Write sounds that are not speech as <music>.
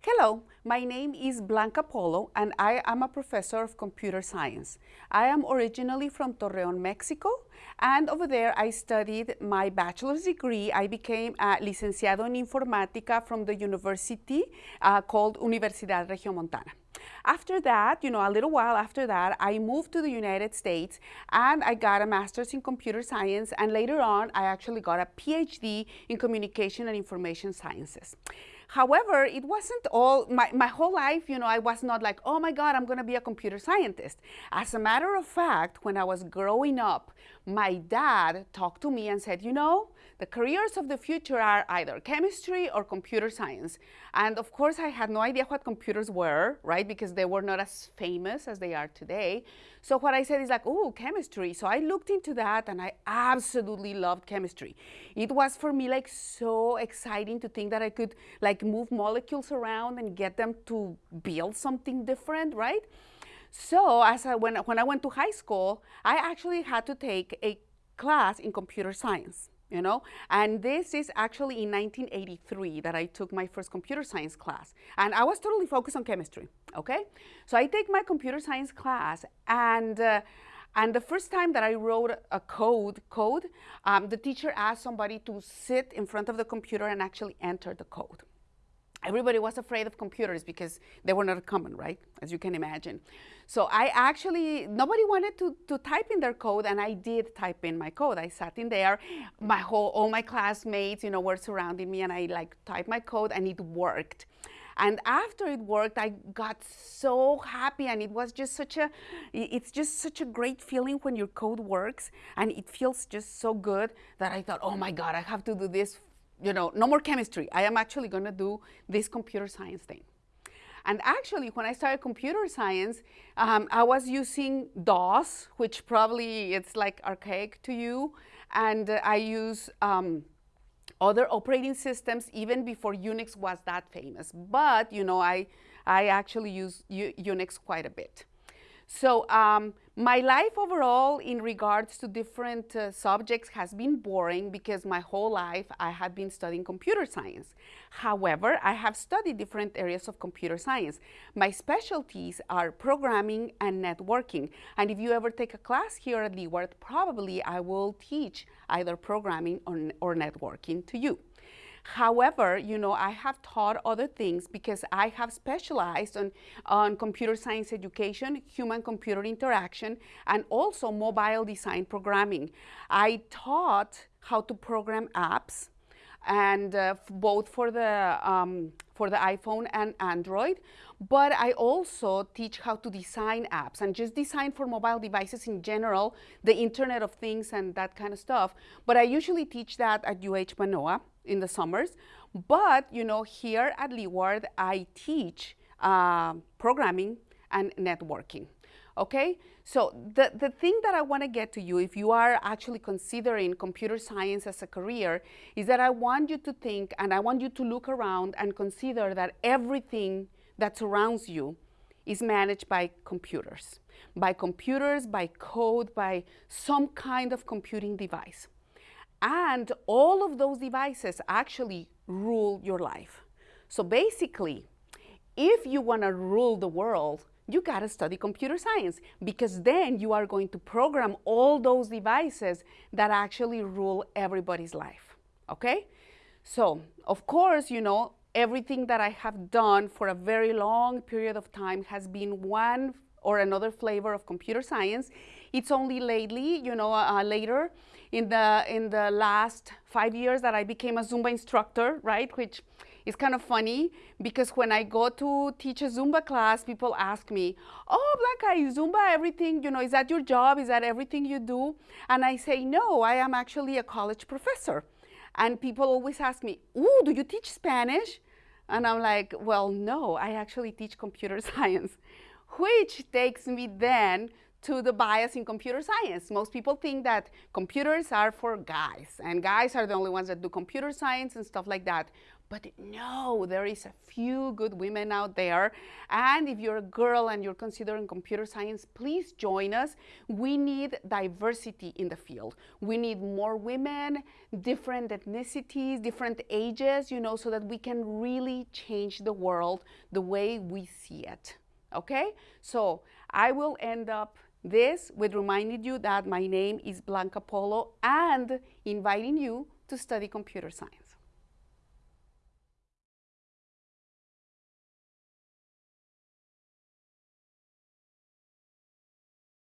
Hello, my name is Blanca Polo and I am a professor of computer science. I am originally from Torreon, Mexico and over there I studied my bachelor's degree. I became a licenciado en informática from the university uh, called Universidad Regiomontana. After that, you know, a little while after that, I moved to the United States and I got a master's in computer science and later on I actually got a PhD in communication and information sciences. However, it wasn't all, my, my whole life, you know, I was not like, oh my God, I'm going to be a computer scientist. As a matter of fact, when I was growing up, my dad talked to me and said, you know, the careers of the future are either chemistry or computer science. And of course, I had no idea what computers were, right? Because they were not as famous as they are today. So what I said is like, oh, chemistry. So I looked into that and I absolutely loved chemistry. It was for me like so exciting to think that I could like move molecules around and get them to build something different, right? So as I, when, when I went to high school, I actually had to take a class in computer science you know? And this is actually in 1983 that I took my first computer science class. And I was totally focused on chemistry, okay? So I take my computer science class and uh, and the first time that I wrote a code, code um, the teacher asked somebody to sit in front of the computer and actually enter the code everybody was afraid of computers because they were not common, right? As you can imagine. So I actually, nobody wanted to, to type in their code and I did type in my code. I sat in there, my whole, all my classmates, you know, were surrounding me and I like typed my code and it worked. And after it worked, I got so happy and it was just such a, it's just such a great feeling when your code works and it feels just so good that I thought, oh my God, I have to do this you know, no more chemistry. I am actually going to do this computer science thing. And actually, when I started computer science, um, I was using DOS, which probably it's like archaic to you. And uh, I use um, other operating systems even before Unix was that famous. But, you know, I, I actually use U Unix quite a bit. So um, my life overall in regards to different uh, subjects has been boring because my whole life I have been studying computer science. However, I have studied different areas of computer science. My specialties are programming and networking. And if you ever take a class here at Leeward, probably I will teach either programming or, or networking to you. However, you know, I have taught other things because I have specialized on, on computer science education, human-computer interaction, and also mobile design programming. I taught how to program apps, and uh, both for the um, for the iPhone and Android. But I also teach how to design apps and just design for mobile devices in general, the Internet of Things and that kind of stuff. But I usually teach that at UH Manoa in the summers. But, you know, here at Leeward, I teach uh, programming and networking. Okay, so the, the thing that I want to get to you, if you are actually considering computer science as a career, is that I want you to think and I want you to look around and consider that everything that surrounds you is managed by computers, by computers, by code, by some kind of computing device. And all of those devices actually rule your life. So basically, if you want to rule the world, you got to study computer science because then you are going to program all those devices that actually rule everybody's life, okay? So, of course, you know, everything that I have done for a very long period of time has been one or another flavor of computer science. It's only lately, you know, uh, later in the, in the last five years that I became a Zumba instructor, right? Which is kind of funny because when I go to teach a Zumba class, people ask me, oh, Blanca, is Zumba everything, you know, is that your job? Is that everything you do? And I say, no, I am actually a college professor. And people always ask me, ooh, do you teach Spanish? And I'm like, well, no, I actually teach computer <laughs> science, which takes me then to the bias in computer science. Most people think that computers are for guys, and guys are the only ones that do computer science and stuff like that. But no, there is a few good women out there. And if you're a girl and you're considering computer science, please join us. We need diversity in the field. We need more women, different ethnicities, different ages, you know, so that we can really change the world the way we see it. Okay? So I will end up this with reminding you that my name is Blanca Polo and inviting you to study computer science.